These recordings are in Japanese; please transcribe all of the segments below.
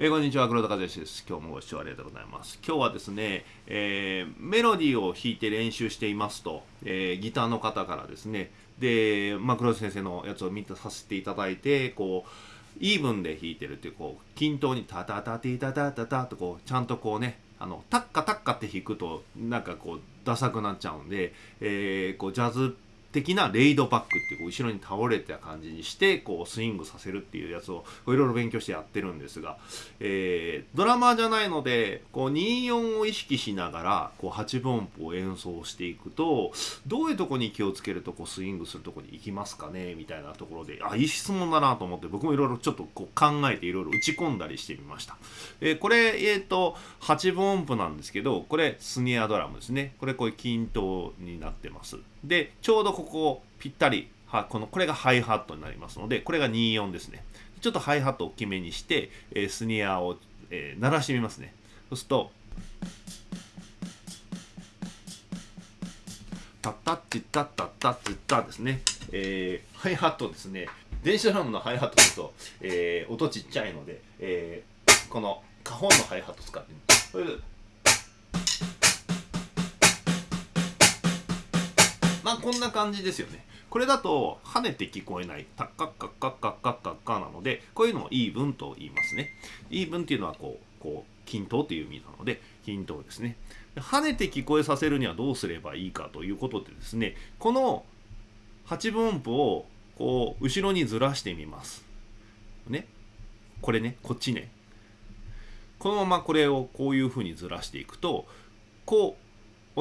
えー、こんにちは黒田和義です。今日もご視聴ありがとうございます。今日はですね、えー、メロディーを弾いて練習していますと、えー、ギターの方からですね。で、まあ、黒田先生のやつを見たさせていただいてこうイーブンで弾いてるっていうこう均等にタタタティタタタタとこうちゃんとこうねあのタッカタッカって弾くとなんかこうダサくなっちゃうんで、えー、こうジャズ的なレイドバックっていう後ろに倒れた感じにしてこうスイングさせるっていうやつをいろいろ勉強してやってるんですが、えー、ドラマーじゃないのでこう24を意識しながらこう8分音符を演奏していくとどういうとこに気をつけるとこうスイングするとこに行きますかねみたいなところであいい質問だなと思って僕もいろいろちょっとこう考えていろいろ打ち込んだりしてみました、えー、これえ、ー、と8分音符なんですけどこれスニアドラムですね。これこういう均等になってます。でちょうどここぴったりはこのこれがハイハットになりますのでこれが24ですね。ちょっとハイハットを大きめにして、えー、スニアを、えー、鳴らしてみますね。そうするとタッタッチッタッタッタッチッタですね、えー、ハイハットですね。電子ドラムのハイハットすと、えー、音ちっちゃいので、えー、この花本のハイハット使ってみます。まあこんな感じですよね。これだと跳ねて聞こえないタッカッカッカッカッカッカッカなのでこういうのをイーブンと言いますねイーブンっていうのはこうこう均等という意味なので均等ですね跳ねて聞こえさせるにはどうすればいいかということでですねこの8分音符をこう後ろにずらしてみますねこれねこっちねこのままこれをこういうふうにずらしていくとこう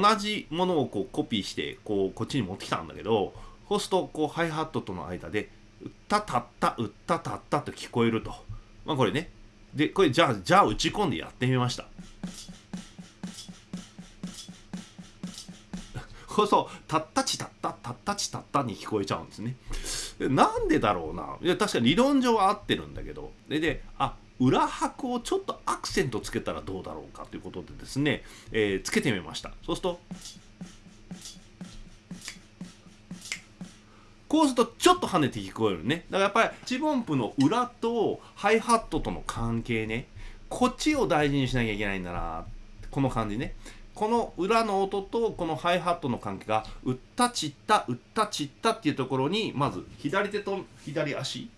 同じものをこうコピーしてこうこっちに持ってきたんだけどそうするとこうハイハットとの間で「うったたったうったたった」と聞こえると。まあこれね。でこれじゃあじゃあ打ち込んでやってみました。そうそうたったちたったたったちたったに聞こえちゃうんですね。なんでだろうな。いや確かに理論上は合ってるんだけど。でであ裏拍をちょっとアクセントつけたらどうだろうかということでですね、えー、つけてみました。そうするとこうするとちょっと跳ねて聞こえるね。だからやっぱりチボンプの裏とハイハットとの関係ね。こっちを大事にしなきゃいけないんだなこの感じね。この裏の音とこのハイハットの関係がうったちったうったちったっていうところにまず左手と左足。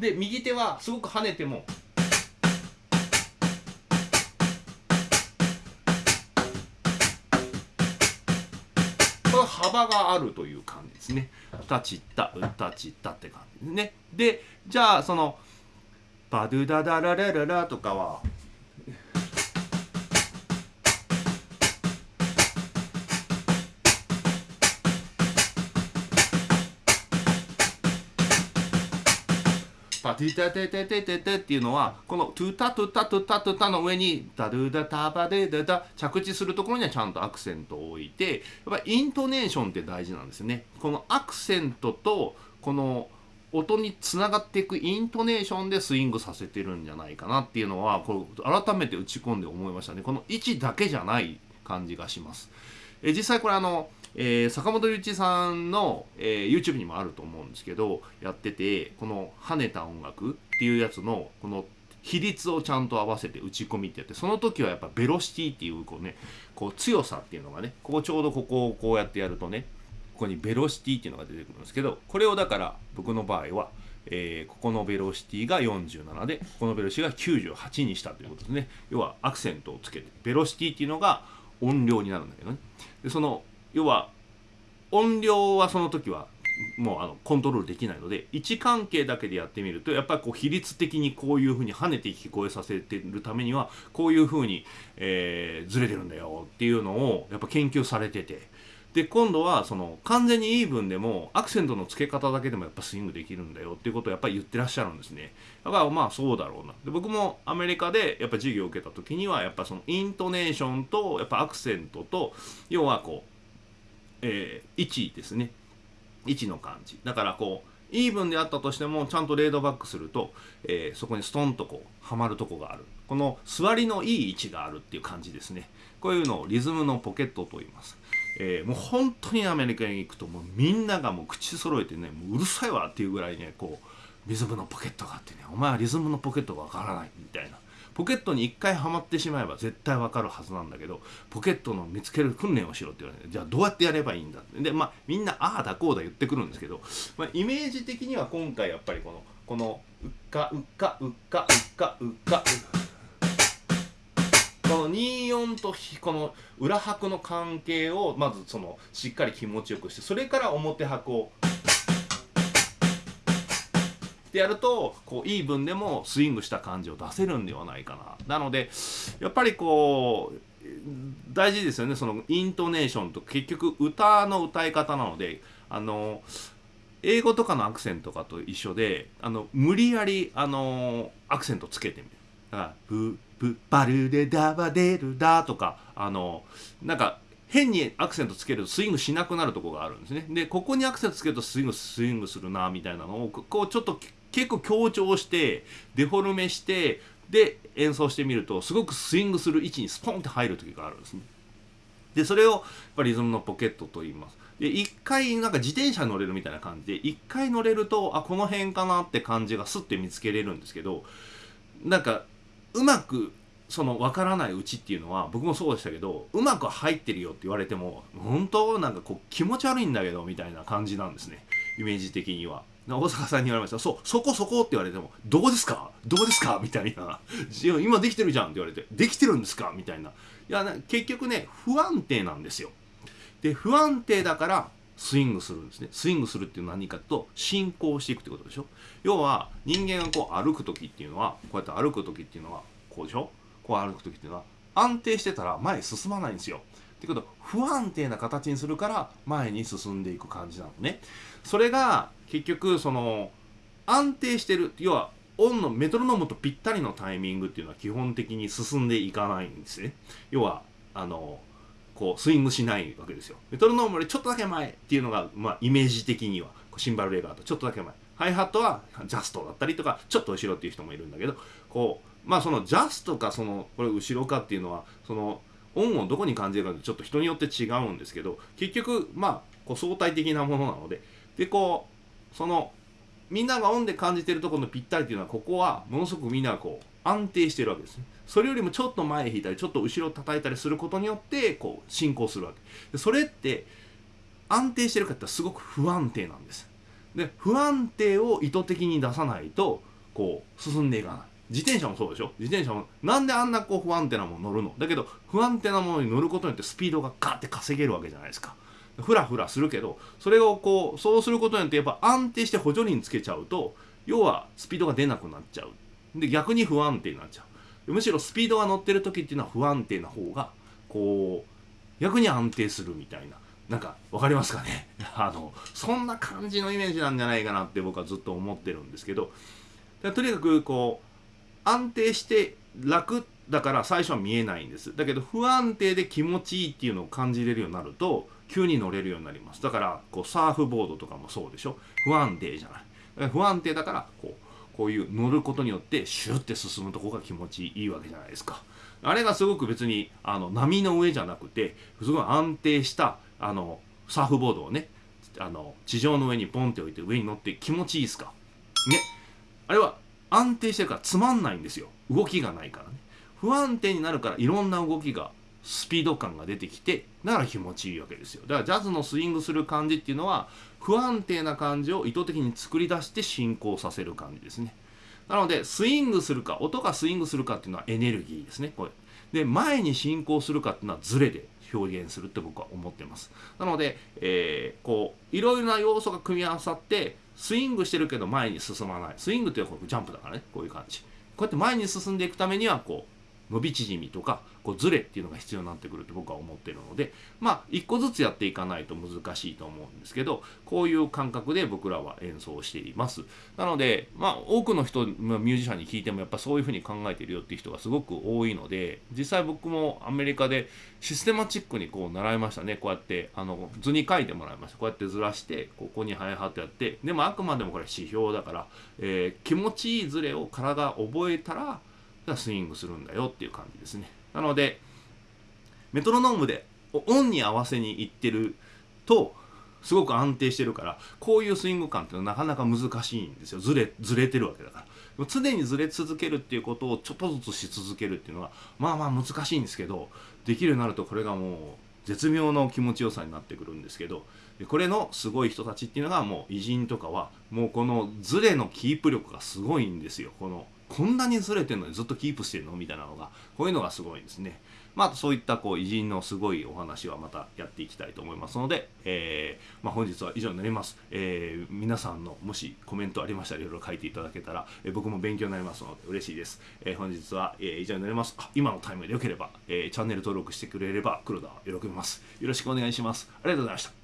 で右手はすごく跳ねてもこの幅があるという感じですね。たちったうたちったって感じですね。でじゃあそのバドゥダダララララとかはティタテテテテテっていうのはこのトゥタトゥタトゥタトゥタの上にダドゥダタバデダダ着地するところにはちゃんとアクセントを置いてやっぱイントネーションって大事なんですよね。このアクセントとこの音につながっていくイントネーションでスイングさせてるんじゃないかなっていうのはこれ改めて打ち込んで思いましたね。この位置だけじゃない感じがします。え実際これあのえー、坂本龍一さんの、えー、YouTube にもあると思うんですけどやっててこの跳ねた音楽っていうやつのこの比率をちゃんと合わせて打ち込みってやってその時はやっぱベロシティっていうこうねこう強さっていうのがねここちょうどここをこうやってやるとねここにベロシティっていうのが出てくるんですけどこれをだから僕の場合は、えー、ここのベロシティが47でここのベロシティが98にしたということですね要はアクセントをつけてベロシティっていうのが音量になるんだけどね。でその要は音量はその時はもうあのコントロールできないので位置関係だけでやってみるとやっぱりこう比率的にこういうふうに跳ねて聞こえさせてるためにはこういうふうに、えー、ずれてるんだよっていうのをやっぱ研究されてて。で今度はその完全にイーブンでもアクセントの付け方だけでもやっぱスイングできるんだよっていうことをやっぱり言ってらっしゃるんですね。だからまあそうだろうな。で僕もアメリカでやっぱ授業を受けた時にはやっぱそのイントネーションとやっぱアクセントと要はこうえー、位ですね。位置の感じ。だからこうイーブンであったとしてもちゃんとレードバックすると、えー、そこにストンとこうはまるとこがある。この座りのいい位置があるっていう感じですね。こういうのをリズムのポケットと言います。えー、もう本当にアメリカに行くともうみんながもう口揃えてねもううるさいわっていうぐらいねこうリズムのポケットがあってねお前はリズムのポケットがわからないみたいな。ポケットに一回はまってしまえば絶対わかるはずなんだけどポケットの見つける訓練をしろって言われてじゃあどうやってやればいいんだでまあみんなああだこうだ言ってくるんですけど、まあ、イメージ的には今回やっぱりこのこのうっかうっかうっかうっかうっか。この24とこの裏拍の関係をまずそのしっかり気持ちよくしてそれから表拍をってやるとこうイーブンでもスイングした感じを出せるんではないかな。なのでやっぱりこう大事ですよねそのイントネーションと結局歌の歌い方なのであの英語とかのアクセントとかと一緒であの無理やりあのアクセントつけてみる。だからブブバルデダバデルダとかあのなんか変にアクセントつけるとスイングしなくなるとこがあるんですね。でここにアクセントつけるとスイングスイングするなみたいなのをこうちょっと結構強調してデフォルメしてで演奏してみるとすごくスイングする位置にスポンって入る時があるんですね。でそれをやっぱリズムのポケットと言います。で一回なんか自転車乗れるみたいな感じで一回乗れるとあこの辺かなって感じがスッて見つけれるんですけどなんかうまくその分からないうちっていうのは僕もそうでしたけどうまく入ってるよって言われても本当なんかこう気持ち悪いんだけどみたいな感じなんですねイメージ的には。大阪さんに言われました「そうそこそこ」って言われても「どうですか？どうですか?」みたいな「今できてるじゃん」って言われて「できてるんですか?」みたいな。いや結局ね不安定なんですよ。で不安定だからスイングするんですね。スイングするっていうのは何かと進行していくってことでしょ。要は人間がこう歩く時っていうのはこうやって歩く時っていうのはこうでしょ？こう歩く時っていうのは安定してたら前進まないんですよ。ってこと不安定な形にするから前に進んでいく感じなのね。それが結局その安定してる要はオンのメトロノームとぴったりのタイミングっていうのは基本的に進んでいかないんですね。要はあのこうスイングしないわけですよ。メトロノームよりちょっとだけ前っていうのが、まあ、イメージ的にはシンバルレガーとちょっとだけ前。ハイハットはジャストだったりとかちょっと後ろっていう人もいるんだけどこうまあそのジャストかそのこれ後ろかっていうのはそのオンをどこに感じるかってちょっと人によって違うんですけど結局まあこう相対的なものなのででこうそのみんながオンで感じてるところのぴったりっていうのはここはものすごくみんながこう安定してるわけですね。それよりもちょっと前引いたりちょっと後ろ叩いたりすることによってこう進行するわけ。でそれって安定してるかってすごく不安定なんです。で不安定を意図的に出さないとこう進んでいかない。自転車もそうでしょ？自転車もなんであんなこう不安定なもの乗るの？だけど不安定なものに乗ることによってスピードがガッて稼げるわけじゃないですか。ふらふらするけどそれをこうそうすることによってやっぱ安定して補助輪つけちゃうと要はスピードが出なくなっちゃう。で逆に不安定になっちゃう。むしろスピードが乗ってる時っていうのは不安定な方がこう逆に安定するみたいな。なんか分かりますかね？あのそんな感じのイメージなんじゃないかなって僕はずっと思ってるんですけど。とにかくこう安定して楽ってだから最初は見えないんです。だけど不安定で気持ちいいっていうのを感じれるようになると急に乗れるようになります。だからこうサーフボードとかもそうでしょ。不安定じゃない。不安定だからこうこういう乗ることによってシュッて進むとこが気持ちいいわけじゃないですか。あれがすごく別にあの波の上じゃなくてすごい安定したあのサーフボードをねあの地上の上にポンって置いて上に乗って気持ちいいですか？ね。あれは安定してるからつまんないんですよ。動きがないからね。不安定になるからいろんな動きがスピード感が出てきてだから気持ちいいわけですよ。だからジャズのスイングする感じっていうのは不安定な感じを意図的に作り出して進行させる感じですね。なのでスイングするか音がスイングするかっていうのはエネルギーですねこれで前に進行するかっていうのはズレで表現するって僕は思ってます。なので、えー、こういろいろな要素が組み合わさってスイングしてるけど前に進まない。スイングっていうのはジャンプだからねこういう感じ。こうやって前に進んでいくためにはこう伸び縮みとかこうズレっていうのが必要になってくると僕は思ってるのでまあ一個ずつやっていかないと難しいと思うんですけどこういう感覚で僕らは演奏しています。なのでまあ多くの人、まあ、ミュージシャンに聞いてもやっぱそういうふうに考えてるよっていう人がすごく多いので実際僕もアメリカでシステマチックにこう習いましたね。こうやってあの図に書いてもらいました。こうやってずらしてここにハイハットやってでもあくまでもこれ指標だから、えー、気持ちいいズレを体が覚えたらスイングするんだよっていう感じですね。なのでメトロノームでオンに合わせにいってるとすごく安定してるからこういうスイング感っていうのはなかなか難しいんですよ。ずれずれてるわけだから。常にずれ続けるっていうことをちょっとずつし続けるっていうのはまあまあ難しいんですけどできるようになるとこれがもう絶妙の気持ちよさになってくるんですけどこれのすごい人たちっていうのがもう偉人とかはもうこのズレのキープ力がすごいんですよ。このこんなにずれてるのにずっとキープしてるの？みたいなのがこういうのがすごいですね。まあ、そういったこう偉人のすごいお話はまたやっていきたいと思いますので、えーまあ、本日は以上になります、えー、皆さんのもしコメントありましたらいろいろ書いていただけたら、えー、僕も勉強になりますので嬉しいです、え、本日は、え、以上になります。今のタイムでよければ、え、チャンネル登録してくれれば黒田は喜びます。よろしくお願いします。ありがとうございました。